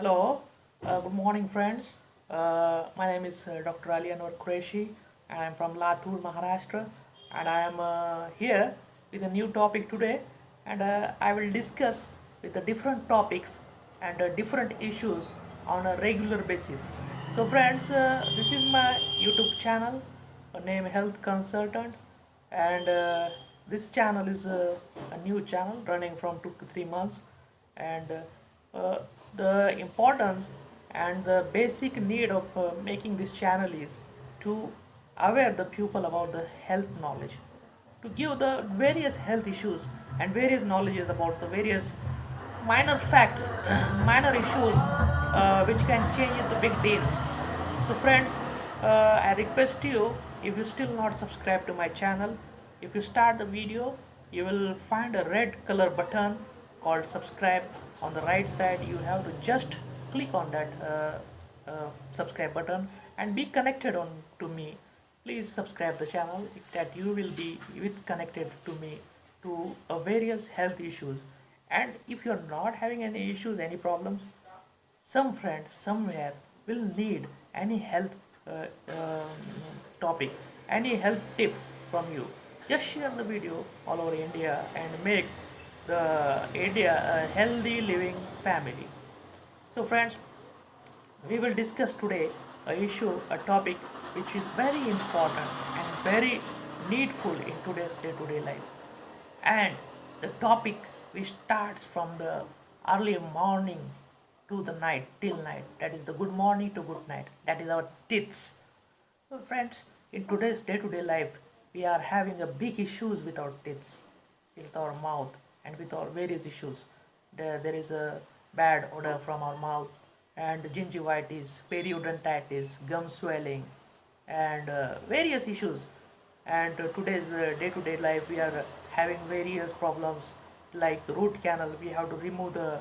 Hello, uh, good morning, friends. Uh, my name is uh, Dr. Ali Anwar Qureshi, and I'm from Latur, Maharashtra, and I am uh, here with a new topic today, and uh, I will discuss with the different topics and uh, different issues on a regular basis. So, friends, this is my YouTube channel, name Health Consultant, and this channel is a new channel running from two to three months, and uh, the importance and the basic need of uh, making this channel is to aware the people about the health knowledge to give the various health issues and various knowledges about the various minor facts minor issues uh, which can change the big deals. So friends uh, i request you if you still not subscribe to my channel if you start the video you will find a red color button called subscribe on the right side. You have to just click on that uh, uh, subscribe button and be connected on to me. Please subscribe the channel that you will be with connected to me to uh, various health issues. And if you are not having any issues any problems some friend somewhere will need any health uh, um, topic any health tip from you. Just share the video all over india and make the india a healthy living family. So friends we will discuss today a issue a topic which is very important and very needful in today's day-to-day life. And the topic which starts from the early morning to the night till night. That is the good morning to good night. That is our teeth so friends in today's day-to-day life we are having a big issues with our teeth with our mouth and with our various issues. There, there is a bad odor from our mouth and gingivitis periodontitis gum swelling and uh, various issues. And uh, today's uh, day-to-day life we are having various problems like root canal. We have to remove the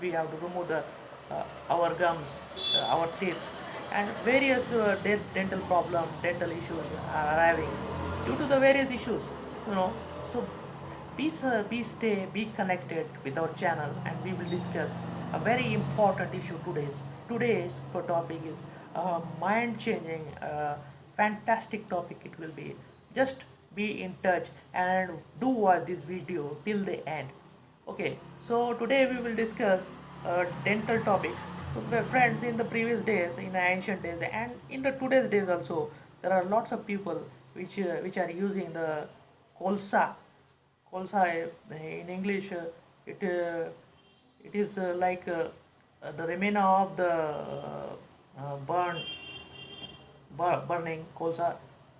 we have to remove the uh, our gums uh, our teeth and various uh, de- dental problem dental issues are arriving due to the various issues you know. So be, uh, be stay be connected with our channel and we will discuss a very important issue today's. Today's topic is uh, mind changing uh, fantastic topic it will be. Just be in touch and do watch this video till the end. Okay so today we will discuss a dental topic. Friends in the previous days in the ancient days and in the today's days also there are lots of people which uh, which are using the kolsa uh, in english uh, it uh, it is uh, like the remainder of the burn burning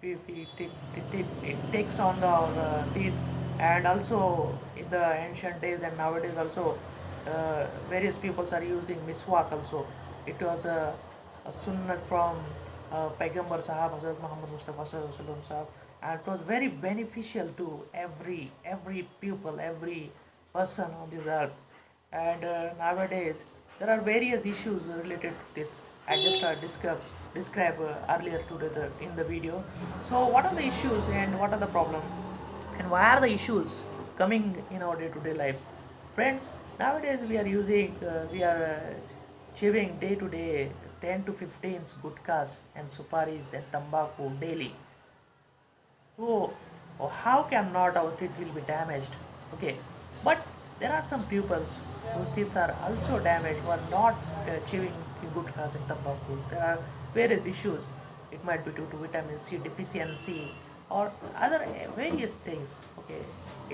if it, it, it, it takes on the teeth. And also in the ancient days and nowadays also various peoples are using miswak also. It was a, a sunnah from uh, Sahab Hazrat Muhammad Mustafa Wasallam and it was very beneficial to every every pupil every person on this earth. And uh, nowadays there are various issues related to this. I just uh, describe describe uh, earlier today the, in the video. So what are the issues and what are the problems? And why are the issues coming in our day-to-day life? Friends nowadays we are using uh, we are uh, chewing day to day 10 to 15 gutkas and suparis and tobacco daily. So oh, how can not our teeth will be damaged? Okay but there are some pupils whose teeth are also damaged who are not uh, chewing gutkas and tobacco there are various issues. It might be due to vitamin c deficiency or other uh, various things. Okay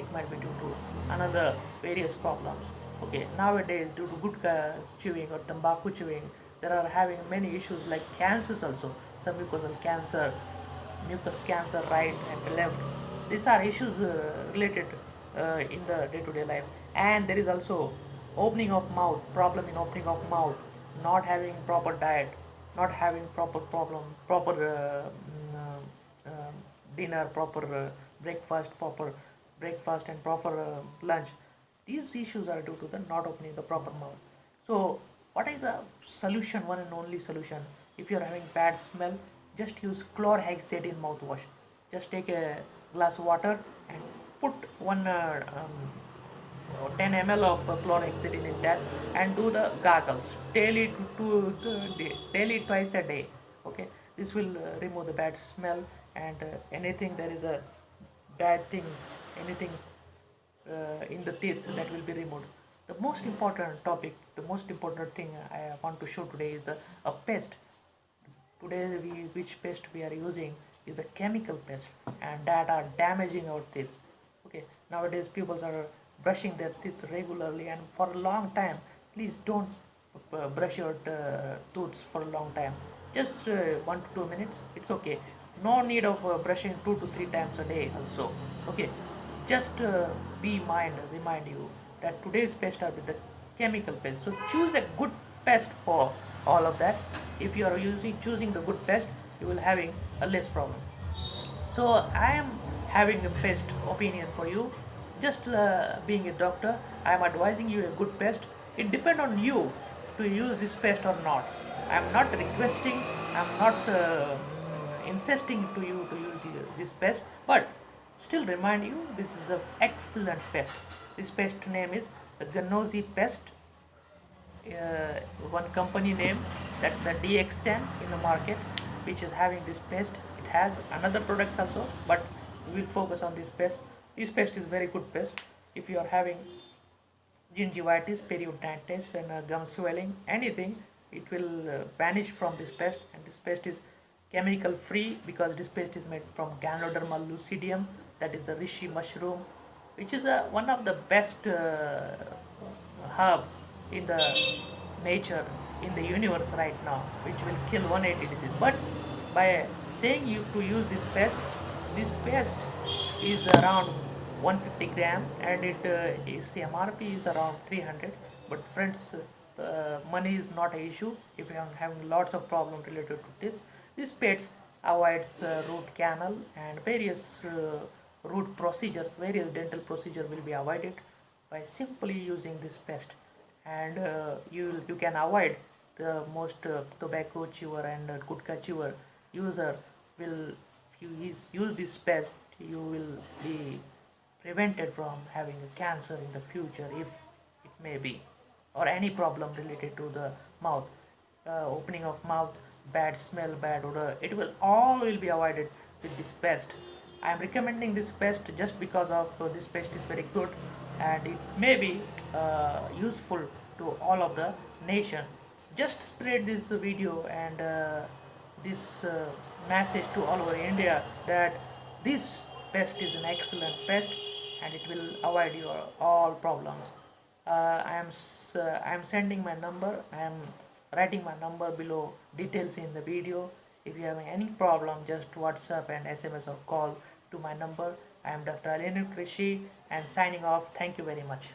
it might be due to another various problems. Okay nowadays due to gutka chewing or tobacco chewing there are having many issues like cancers also. Some mucosal cancer mucus cancer right and left. These are issues uh, related uh, in the day-to-day life. And there is also opening of mouth problem in opening of mouth not having proper diet not having proper problem proper uh, mm, uh, uh, dinner proper uh, breakfast proper breakfast and proper uh, lunch. These issues are due to the not opening the proper mouth. So what is the solution one and only solution? If you are having bad smell just use chlorhexidine mouthwash. Just take a glass of water and put one uh, um, or 10 ml of chlorhexidine in that and do the gargles. Daily to, to, to daily twice a day okay? This will uh, remove the bad smell and uh, anything there is a bad thing anything uh, in the teeth that will be removed the most important topic the most important thing i want to show today is the a pest. Today we which pest we are using is a chemical pest and that are damaging our teeth. Okay nowadays people are brushing their teeth regularly and for a long time please don't uh, brush your uh, tooths for a long time. Just uh, one to two minutes it's okay. No need of uh, brushing two to three times a day also. Okay just be mind remind you that today's pest are with the chemical pest. So choose a good pest for all of that. If you are using choosing the good pest you will having a less problem. So i am having a pest opinion for you. Just uh, being a doctor i am advising you a good pest. It depend on you to use this pest or not. I am not requesting i am not uh, insisting to you to use this pest but still remind you this is an excellent pest. This pest name is the Ganozhi pest. Uh, one company name that's a DXN in the market which is having this pest. It has another products also but we will focus on this pest. This pest is very good pest. If you are having gingivitis periodontitis and uh, gum swelling anything it will uh, vanish from this pest. And this pest is chemical free because this paste is made from Ganoderma lucidum that is the reishi mushroom which is a, one of the best uh, herb in the nature in the universe right now which will kill 180 disease. But by saying you to use this paste this paste is around 150 gram and it uh, is MRP is around 300 but friends uh, money is not an issue if you are having lots of problem related to this. This paste avoids uh, root canal and various uh, root procedures various dental procedure will be avoided by simply using this paste and uh, you you can avoid the most uh, tobacco chewer and uh, gutka chewer user will if you use, use this paste you will be prevented from having a cancer in the future if it may be or any problem related to the mouth. Uh, opening of mouth bad smell bad odor it will all will be avoided with this paste I am recommending this paste just because of uh, this paste is very good and it may be uh, useful to all of the nation. Just spread this video and uh, this uh, message to all over India that this pest is an excellent pest and it will avoid your all problems. Uh, I am uh, I am sending my number I am writing my number below details in the video. If you have any problem just whatsapp and sms or call to my number. I am dr Ali Anwar Qureshi and signing off. Thank you very much